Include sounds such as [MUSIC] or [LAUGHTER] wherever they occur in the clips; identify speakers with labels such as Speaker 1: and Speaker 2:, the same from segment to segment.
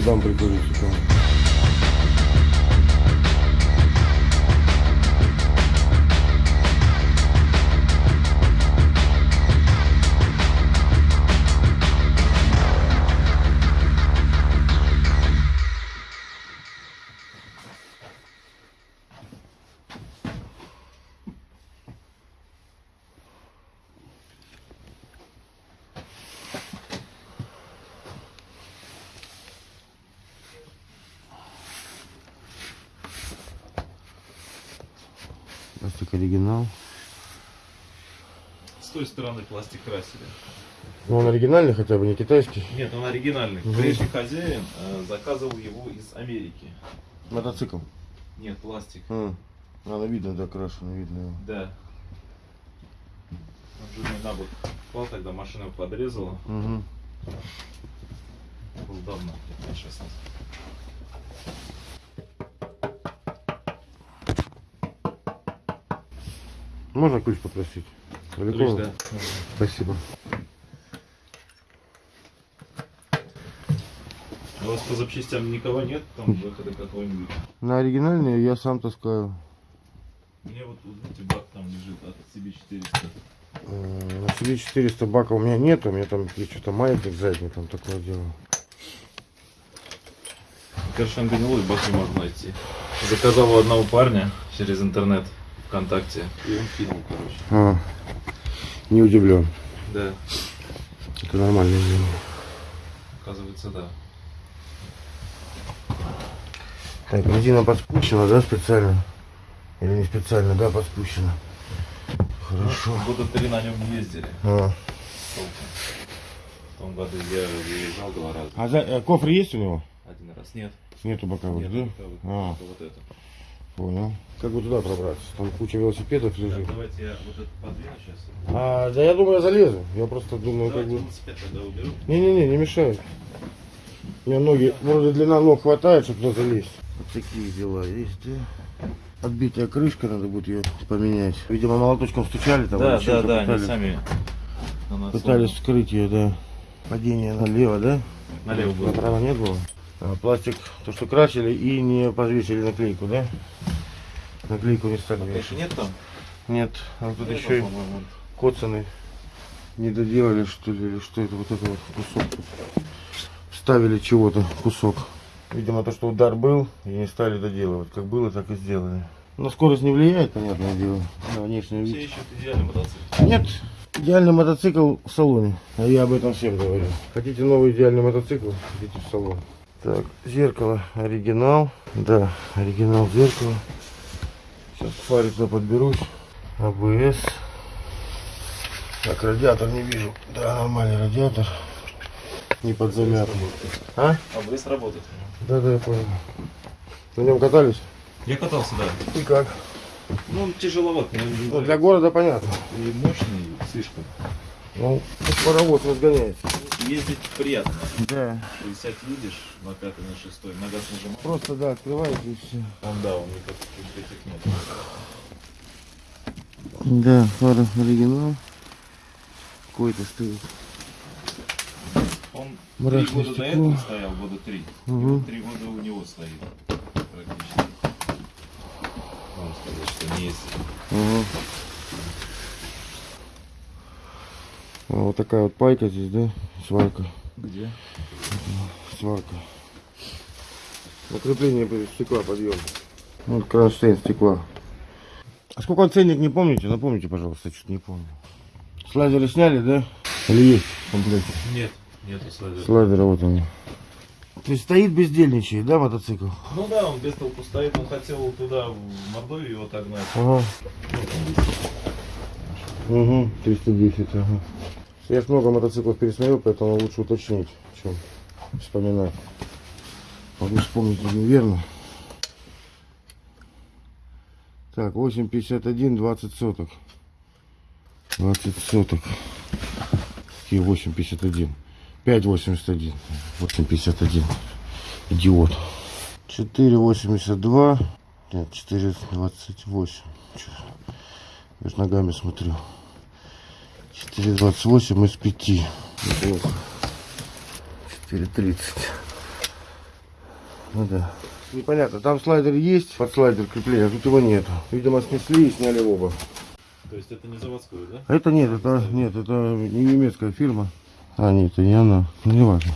Speaker 1: Отдам прикурить. Пластик оригинал.
Speaker 2: С той стороны пластик красили.
Speaker 1: Ну он оригинальный хотя бы, не китайский?
Speaker 2: Нет, он оригинальный.
Speaker 1: Угу.
Speaker 2: Прежний хозяин э, заказывал его из Америки.
Speaker 1: Мотоцикл?
Speaker 2: Нет, пластик.
Speaker 1: А, она видно, да, крашено, видно его.
Speaker 2: Да. Он же на бок клал, тогда машина подрезала.
Speaker 1: Угу.
Speaker 2: Был давно, 15-16.
Speaker 1: Можно ключ попросить?
Speaker 2: Ключ,
Speaker 1: Далеко?
Speaker 2: да.
Speaker 1: Спасибо.
Speaker 2: У вас по запчастям никого нет, там выхода какого-нибудь.
Speaker 1: На оригинальные я сам таскаю.
Speaker 2: Мне вот, вот видите, бак там лежит от CB400.
Speaker 1: Э, На себе 400 бака у меня нет, у меня там есть что-то маятник задний, там такое дело.
Speaker 2: Короче, гнилой бак не можно найти. Заказал у одного парня через интернет ВКонтакте. И он кинул, короче.
Speaker 1: А, не удивлен.
Speaker 2: Да,
Speaker 1: Это нормальное дело.
Speaker 2: оказывается, да.
Speaker 1: Так, резина подспущена, да, специально? Или не специально, да, подспущена? Хорошо.
Speaker 2: Ну, Года три на нем не ездили.
Speaker 1: А.
Speaker 2: В том году я выезжал два раза.
Speaker 1: а за- э, кофр есть у него?
Speaker 2: Один раз. Нет.
Speaker 1: Нету боковых,
Speaker 2: Нет,
Speaker 1: да?
Speaker 2: боковых.
Speaker 1: А,
Speaker 2: вот это.
Speaker 1: Понял. Как бы туда пробраться? Там куча велосипедов
Speaker 2: Так,
Speaker 1: лежит.
Speaker 2: давайте я вот это подвину сейчас.
Speaker 1: А, да я думаю, я залезу. Я просто думаю, как
Speaker 2: Давайте
Speaker 1: бы...
Speaker 2: тогда уберу.
Speaker 1: Не-не-не, не мешает. У меня ноги, вроде длина ног хватает, чтобы туда залезть. Вот такие дела есть, да? Отбитая крышка, надо будет ее поменять. Видимо, молоточком стучали там.
Speaker 2: Да, да, да, они
Speaker 1: пытались,
Speaker 2: сами на нас
Speaker 1: пытались вскрыть ее, да. Падение налево, да?
Speaker 2: налево было.
Speaker 1: Направо не было. А, пластик, то, что красили и не повесили наклейку, да? Наклейку не стали
Speaker 2: Конечно,
Speaker 1: вешать.
Speaker 2: нет там?
Speaker 1: Нет, а тут
Speaker 2: Это,
Speaker 1: еще и коцаны не доделали, что ли, или что это, вот это вот кусок. Вставили чего-то, кусок. Видимо, то, что удар был, и не стали доделывать. Как было, так и сделали. На скорость не влияет, понятное дело, на внешний
Speaker 2: Все
Speaker 1: вид.
Speaker 2: ищут идеальный мотоцикл.
Speaker 1: Нет, идеальный мотоцикл в салоне. А я об этом всем говорю. Хотите новый идеальный мотоцикл, идите в салон. Так, зеркало оригинал. Да, оригинал зеркала. Сейчас туда подберусь. АБС. Так, радиатор не вижу. Да, нормальный радиатор. Не под замят. А?
Speaker 2: АБС работает.
Speaker 1: Да, да, я понял. На нем катались?
Speaker 2: Я катался, да.
Speaker 1: И как?
Speaker 2: Ну, он тяжеловат,
Speaker 1: Ну, для города понятно.
Speaker 2: и мощный слишком.
Speaker 1: Ну, паровоз разгоняется.
Speaker 2: Ездить приятно.
Speaker 1: Да.
Speaker 2: Сядь едешь на пятый, на шестой, на газ нажимаешь.
Speaker 1: Просто, да, открываете и все.
Speaker 2: Он, да, он никаких этих нет.
Speaker 1: Да, фара оригинал. Какой-то стоит.
Speaker 2: Он
Speaker 1: Мрачное
Speaker 2: три года до
Speaker 1: стекло.
Speaker 2: этого стоял, года три. Вот три года у него стоит практически. Можно сказать, что не есть.
Speaker 1: Ага. Вот такая вот пайка здесь, да? Сварка.
Speaker 2: Где?
Speaker 1: Сварка. Накрепление стекла подъем. Вот кронштейн стекла. А сколько он ценник, не помните? Напомните, пожалуйста, что-то не помню. Слайдеры сняли, да? Или есть в комплекте?
Speaker 2: Нет, нету слайдера.
Speaker 1: Слайдеры вот они. То есть стоит бездельничает, да, мотоцикл?
Speaker 2: Ну да, он без толку стоит, он хотел туда, в Мордовию его отогнать.
Speaker 1: Ага. Угу, 310, ага. Я ж много мотоциклов пересмотрел, поэтому лучше уточнить, чем вспоминать. Могу вспомнить неверно. Так, 8,51, 20 соток. 20 соток. Какие 8,51? 5,81. 8,51. Идиот. 4,82. Нет, 4,28. Чё? Я ж ногами смотрю. 4,28 из 5. Неплохо. 4,30. Ну да. Непонятно, там слайдер есть, под слайдер крепления, а тут его нету. Видимо, снесли и сняли оба.
Speaker 2: То есть это не заводской, да?
Speaker 1: Это нет, это нет, это не немецкая фирма. А, нет, это не она. Ну, не важно.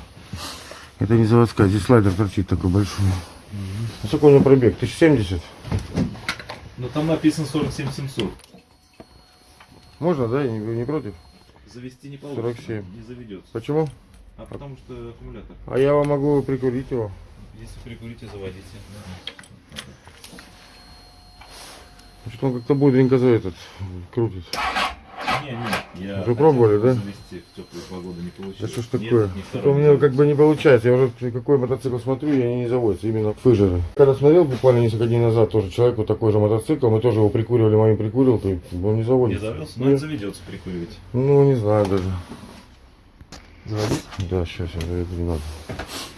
Speaker 1: Это не заводская, здесь слайдер торчит такой большой. А сколько у него пробег? 1070?
Speaker 2: Ну там написано 47 700.
Speaker 1: Можно, да? Не, не против?
Speaker 2: Завести не получится.
Speaker 1: 47.
Speaker 2: Не заведется.
Speaker 1: Почему?
Speaker 2: А потому что аккумулятор.
Speaker 1: А я вам могу прикурить его.
Speaker 2: Если прикурите, заводите.
Speaker 1: Что он как-то бодренько за этот крутит.
Speaker 2: Не, не, я
Speaker 1: Уже пробовали, да?
Speaker 2: завести в теплую погоду не
Speaker 1: Да что ж такое? Что-то
Speaker 2: второй
Speaker 1: у
Speaker 2: не
Speaker 1: меня как
Speaker 2: заводится.
Speaker 1: бы не получается. Я уже какой мотоцикл смотрю, и они не заводятся. Именно фыжеры. Когда смотрел буквально несколько дней назад тоже человек вот такой же мотоцикл, мы тоже его прикуривали, моим прикурил, то он не
Speaker 2: Не
Speaker 1: заводится.
Speaker 2: завелся, но
Speaker 1: Нет.
Speaker 2: это заведется прикуривать.
Speaker 1: Ну, не знаю даже.
Speaker 2: Заводить?
Speaker 1: Да, сейчас я заведу, не надо.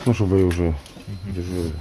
Speaker 1: Ну, чтобы и уже дежурили.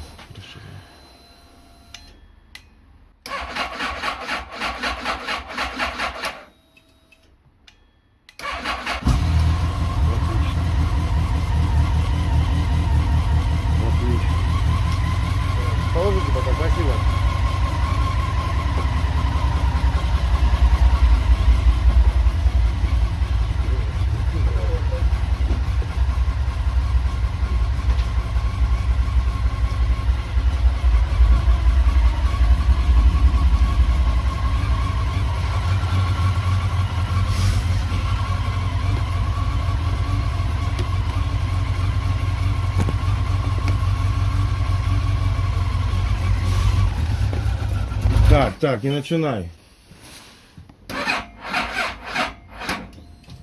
Speaker 1: Так, так, не начинай.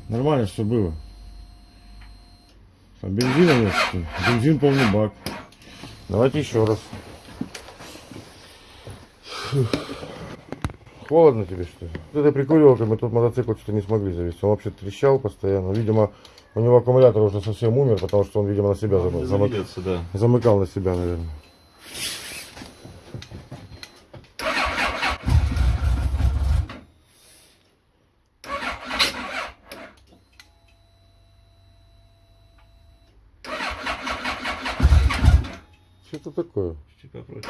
Speaker 1: Нормально все было. А бензина нет, что ли? Бензин полный бак. Давайте еще раз. Холодно тебе что ли? Вот этой прикуривалкой мы тут мотоцикл что-то не смогли завести. Он вообще трещал постоянно. Видимо, у него аккумулятор уже совсем умер, потому что он, видимо, на себя зам-
Speaker 2: Не
Speaker 1: замык-
Speaker 2: заведется, да.
Speaker 1: замыкал на себя, наверное. Это такое?
Speaker 2: Чуть попроще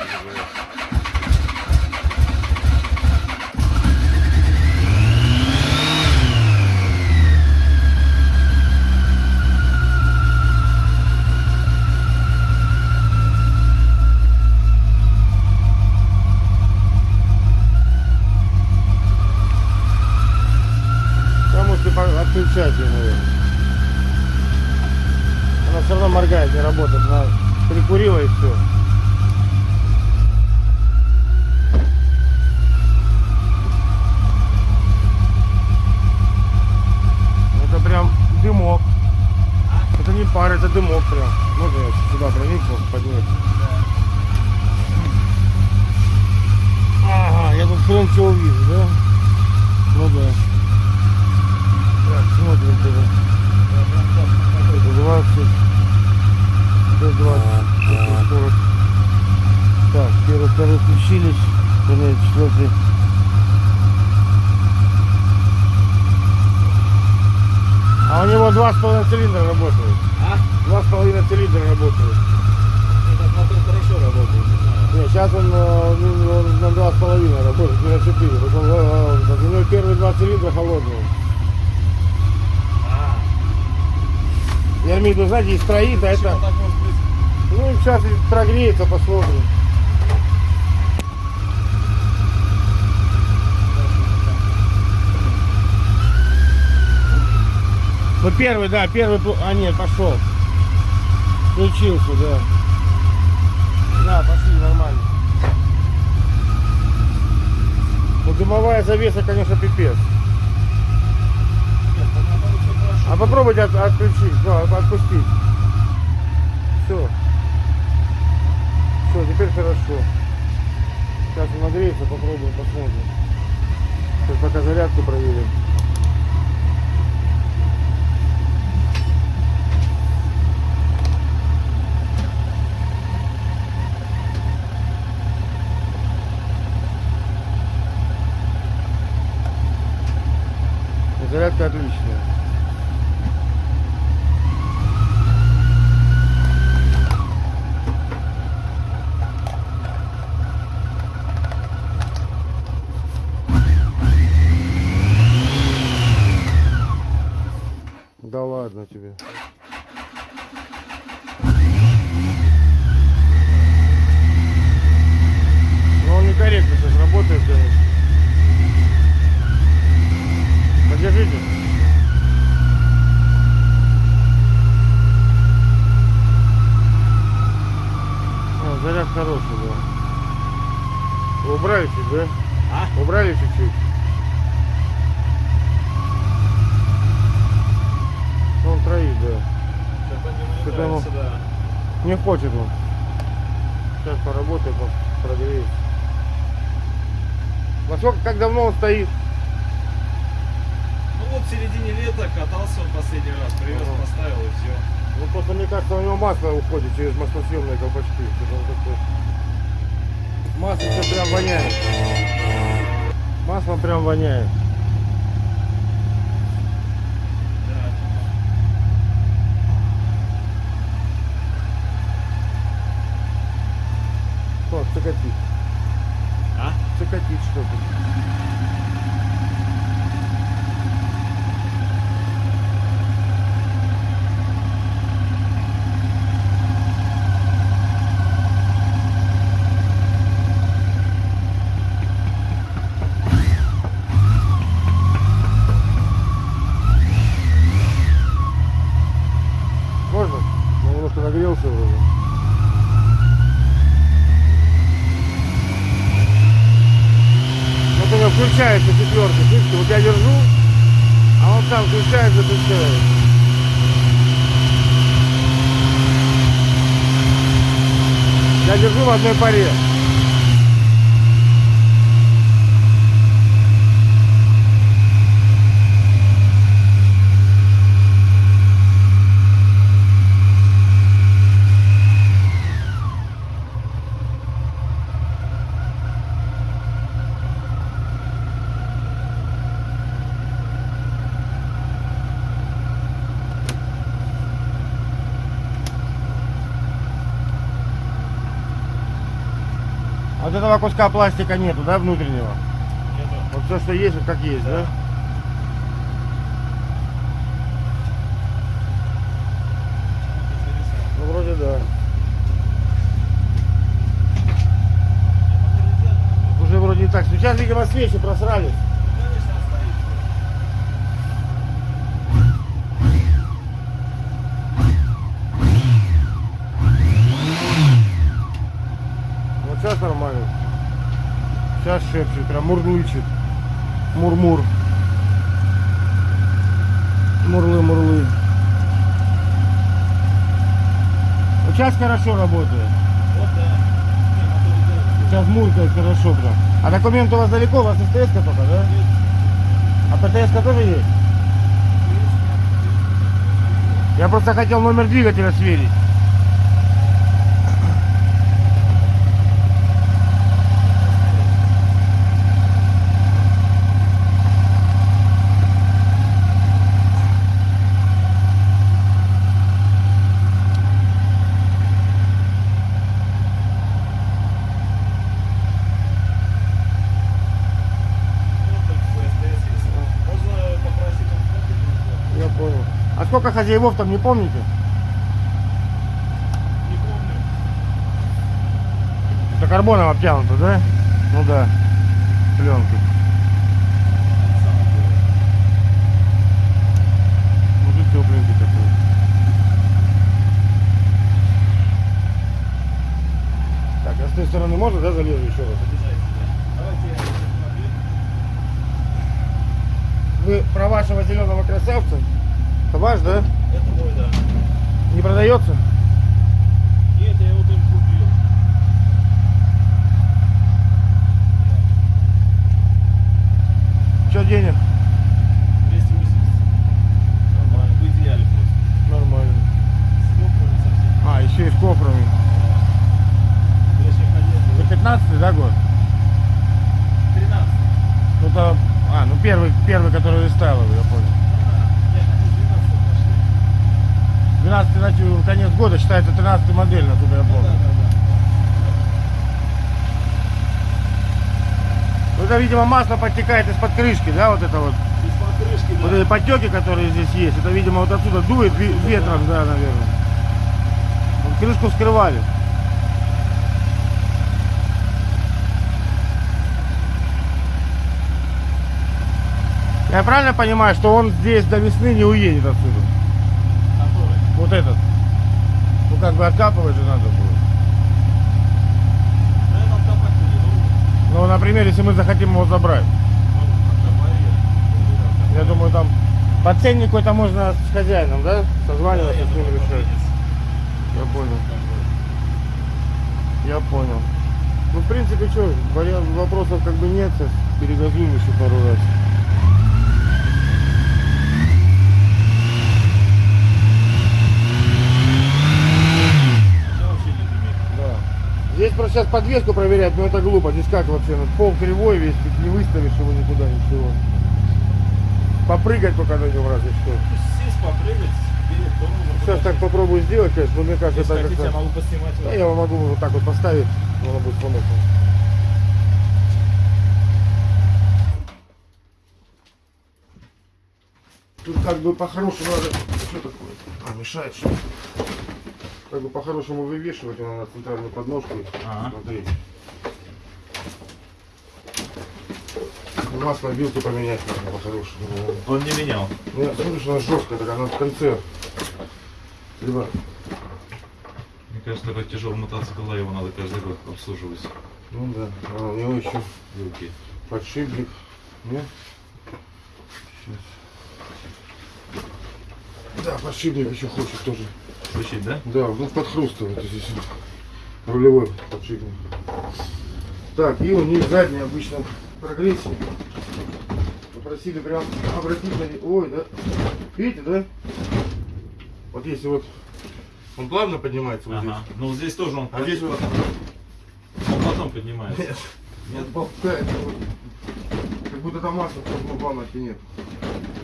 Speaker 1: отключать ее, наверное. Она все равно моргает, не работает. Она прикурила и все. Это прям дымок. Это не пар, это дымок прям. Можно я сюда проникну, поднять? Ага, я тут хрен что увижу, да? Ну да. Так, смотрим тогда. 20. 120. 140. Так, первый, второй включились. Вернее, четвертый. А у него два с половиной цилиндра работают. Два с половиной цилиндра работают.
Speaker 2: Этот мотор хорошо работает.
Speaker 1: Нет, сейчас он, э, ну, он на два с половиной работает, не на четыре. Вот он, э, э, у него первые два цилиндра холодные.
Speaker 2: А,
Speaker 1: Я имею в виду, знаете, из троит, а это... Ну, сейчас прогреется, посмотрим. Ну, первый, да, первый... А, нет, пошел. Включился, да. Да, пошли, нормально. Ну, дымовая завеса, конечно, пипец. А попробуйте от- отключить, да, отпустить. Все. Все, теперь хорошо. Сейчас он нагреется, попробуем, посмотрим. Сейчас пока зарядку проверим. Зарядка отличная. Да ладно
Speaker 2: тебе.
Speaker 1: Не хочет он. Сейчас поработает, по- прогреет. Во сколько, как давно он стоит?
Speaker 2: Ну вот в середине лета катался он последний раз, привез,
Speaker 1: Ага.
Speaker 2: поставил и все.
Speaker 1: Ну просто мне кажется, у него масло уходит через маслосъемные колпачки. Масло все прям воняет. Маслом прям воняет. Цикатит?
Speaker 2: А?
Speaker 1: Цикатит что-то. Можно? Ну, немножко нагрелся вроде. Вот она включается четверка, слышите, вот я держу, а он сам включает, запускает. Я держу в одной паре. Этого куска пластика нету, да, внутреннего?
Speaker 2: Нету.
Speaker 1: Вот все, что есть, вот как есть, да? Ну, вроде да. Уже вроде и так. Сейчас, видимо, свечи просрались. Вот сейчас нормально. Сейчас шепчет, прям мурлычет. Мурмур. Мурлы-мурлы. Вот сейчас хорошо работает.
Speaker 2: Вот да.
Speaker 1: Сейчас муркает хорошо прям. А документ у вас далеко? У вас СТС только, да? А ПТС тоже есть? Я просто хотел номер двигателя сверить.
Speaker 2: Вот только ФСДС есть. Можно попросить он кнопки
Speaker 1: Я понял. Сколько хозяевов там не помните?
Speaker 2: Не помню.
Speaker 1: Это карбоном обтянуто, да? Ну да. Пленка. Мужик тепленький такой. Так, а с той стороны можно, да, залезу еще раз?
Speaker 2: Обязательно.
Speaker 1: Вы про вашего зеленого красавца? Это ваш, да?
Speaker 2: Это мой, да.
Speaker 1: Не продается?
Speaker 2: Нет, я его только купил.
Speaker 1: Что денег?
Speaker 2: 280. Нормально. В идеале просто.
Speaker 1: Нормально.
Speaker 2: Сколько не совсем.
Speaker 1: А, еще и с
Speaker 2: ходил,
Speaker 1: Это 15 да, год?
Speaker 2: 13.
Speaker 1: Ну то, а, ну первый, первый, который ставил, 13 начал, конец года, считается 13 модель, насколько я помню. Ну, это, видимо, масло подтекает из-под крышки, да, вот это вот?
Speaker 2: Из-под крышки, да.
Speaker 1: Вот эти потеки, которые здесь есть, это, видимо, вот отсюда дует ветром, да, наверное. Вот крышку вскрывали. Я правильно понимаю, что он здесь до весны не уедет отсюда? Вот этот. Ну как бы откапывать же надо будет.
Speaker 3: Да.
Speaker 1: Ну, например, если мы захотим его забрать.
Speaker 3: Ну, я.
Speaker 1: Думаю, там по ценнику это можно с хозяином, да? Созваниваться
Speaker 3: Я
Speaker 1: с ним решать. Я понял. Я понял. Ну, в принципе, что, вопросов как бы нет, перегазуем еще пару раз.
Speaker 3: Я вообще не дымит.
Speaker 1: Да. Здесь просто сейчас подвеску проверять, но это глупо. Здесь как вообще? Ну, пол кривой весь, не выставишь его никуда, ничего. Попрыгать только на нем разве что.
Speaker 3: Сесть, попрыгать.
Speaker 1: Сейчас так попробую сделать, конечно, но мне кажется,
Speaker 3: Если
Speaker 1: это
Speaker 3: хотите, я могу поснимать.
Speaker 1: Да, я могу вот так вот поставить, оно будет помочь. Тут как бы по-хорошему надо... Что такое? А, мешает что Как бы по-хорошему вывешивать его на центральную подножку.
Speaker 3: Ага.
Speaker 1: Смотри. Масло вилку поменять надо по-хорошему.
Speaker 3: Он не менял.
Speaker 1: Ну, я смотрю, что она жесткая, так она в конце. Либо
Speaker 2: Мне кажется, такой тяжелый мотоцикл, его надо каждый год обслуживать.
Speaker 1: Ну да, а у него еще
Speaker 2: Вилки.
Speaker 1: подшипник. Нет? Сейчас. Да, подшипник еще хочет тоже.
Speaker 2: Включить, да?
Speaker 1: Да, ну подхрустывает здесь рулевой подшипник. Так, и у них задняя обычно прогрессия. Попросили прям обратить на них. Ой, да. Видите, да? Вот если вот он плавно поднимается вот
Speaker 2: Ага. Ну здесь тоже он,
Speaker 1: А здесь вот-
Speaker 2: он потом поднимается.
Speaker 1: здесь. Нет, болтает. вот. Как будто там масло просто плавности нет.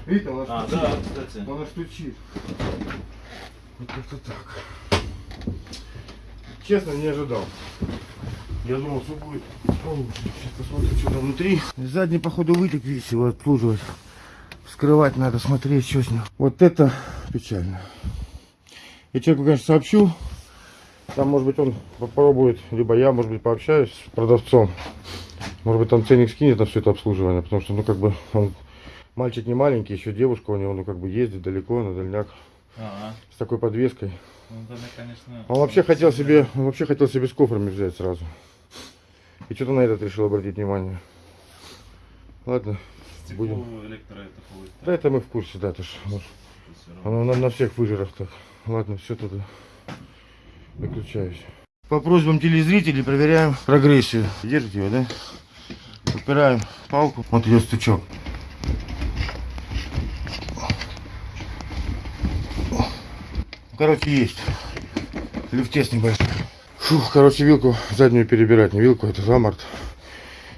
Speaker 1: Видите, он аж
Speaker 2: А, да, кстати.
Speaker 1: Он аж стучит. Вот как-то так. Честно, не ожидал. Я думал, что будет получше. Сейчас посмотрим, что там внутри. Задний, походу, вытек весь его обслуживать. Вскрывать надо, смотреть, что с ним. Вот это печально. Я человеку, конечно, сообщу. Там, может быть, он попробует, либо я, может быть, пообщаюсь с продавцом. Может быть, там ценник скинет на все это обслуживание, потому что, ну, как бы, он мальчик не маленький, еще девушка у него, ну, как бы, ездит далеко, на дальняк,
Speaker 2: Ага.
Speaker 1: с такой подвеской.
Speaker 2: Ну, тогда, конечно...
Speaker 1: Он вообще хотел себе, он вообще хотел себе с кофрами взять сразу. И что-то на этот решил обратить внимание. Ладно,
Speaker 2: Стекло
Speaker 1: будем.
Speaker 2: электро это ходит.
Speaker 1: Да это мы в курсе, да, это ж, оно на, на всех выжирах так. Ладно, все туда. Выключаюсь. По просьбам телезрителей проверяем прогрессию. Держите его, да? Упираем палку. Вот идет стучок. Короче, есть. Люфтес небольшой. Фух, короче, вилку заднюю перебирать. Не вилку, это замарт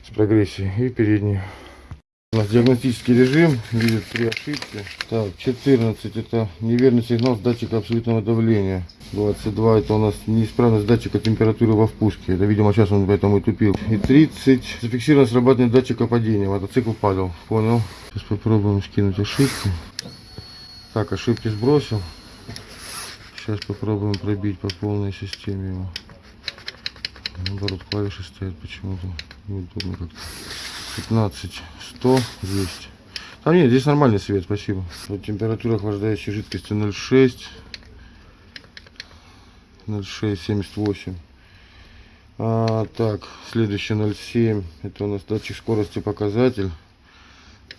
Speaker 1: с прогрессией. И переднюю. У нас диагностический режим, видит три ошибки. Так, 14 это неверный сигнал с датчика абсолютного давления. 22 это у нас неисправность датчика температуры во впуске. Это, видимо, сейчас он поэтому и тупил. И 30 зафиксировано срабатывание датчика падения. Мотоцикл падал. Понял. Сейчас попробуем скинуть ошибки. Так, ошибки сбросил. Сейчас попробуем пробить по полной системе его. Наоборот, клавиши стоят почему-то. Неудобно как-то. 15, 100, 200. А нет, здесь нормальный свет, спасибо. Вот температура охлаждающей жидкости 0,6. 0,6, 78. А, так, следующий 0,7. Это у нас датчик скорости показатель.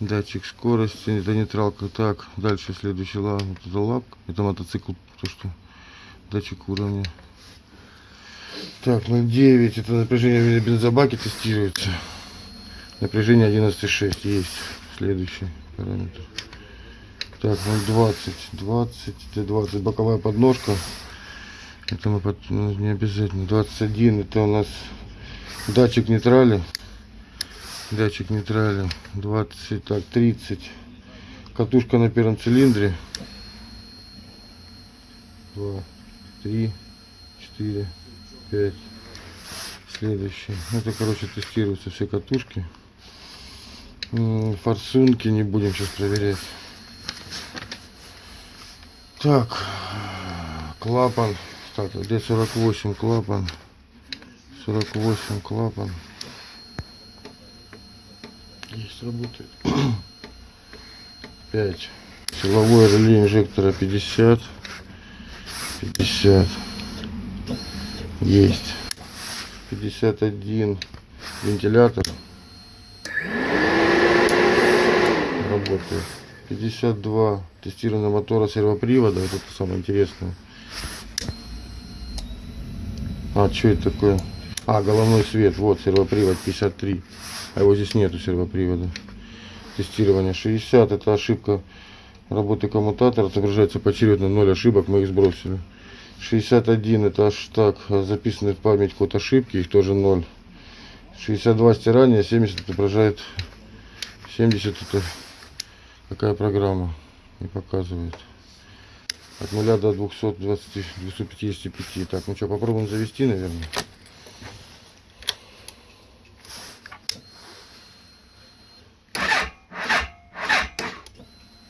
Speaker 1: Датчик скорости, это нейтралка. Так, дальше следующий это лапка. Это мотоцикл, то что датчик уровня. Так, 0,9. Это напряжение в бензобаке тестируется. Напряжение 11,6 есть. Следующий параметр. Так, 0,20. 20, это 20. Боковая подножка. Это мы под- ну, не обязательно. 21. Это у нас датчик нейтрали. Датчик нейтрали. 20. Так, 30. Катушка на первом цилиндре. 2, 3, 4, 5. Следующий. Это, короче, тестируются все катушки. М, Форсунки не будем сейчас проверять. Так, клапан. Так, где 48 клапан? 48 клапан. Есть, работает. [CLEARS THROAT] 5. Силовое реле инжектора 50. 50. Есть. 51 вентилятор. Работает. 52 тестирование мотора сервопривода. Вот это самое интересное. А, что это такое? А, головной свет. Вот, сервопривод 53. А его здесь нету сервопривода. Тестирование 60. Это ошибка работы коммутатора. Отображается поочередно 0 ошибок. Мы их сбросили. 61 это аж так записанный в память код ошибки. Их тоже 0. 62 стирание. 70 отображает. 70 это какая программа не показывает. От 0 до 220, 255. Так, ну что, попробуем завести, наверное.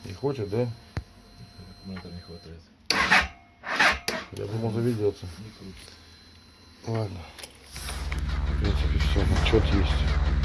Speaker 1: Не хочет, да?
Speaker 2: Аккумулятор не хватает.
Speaker 1: Я думал заведется. Ладно. В принципе, все, отчет есть.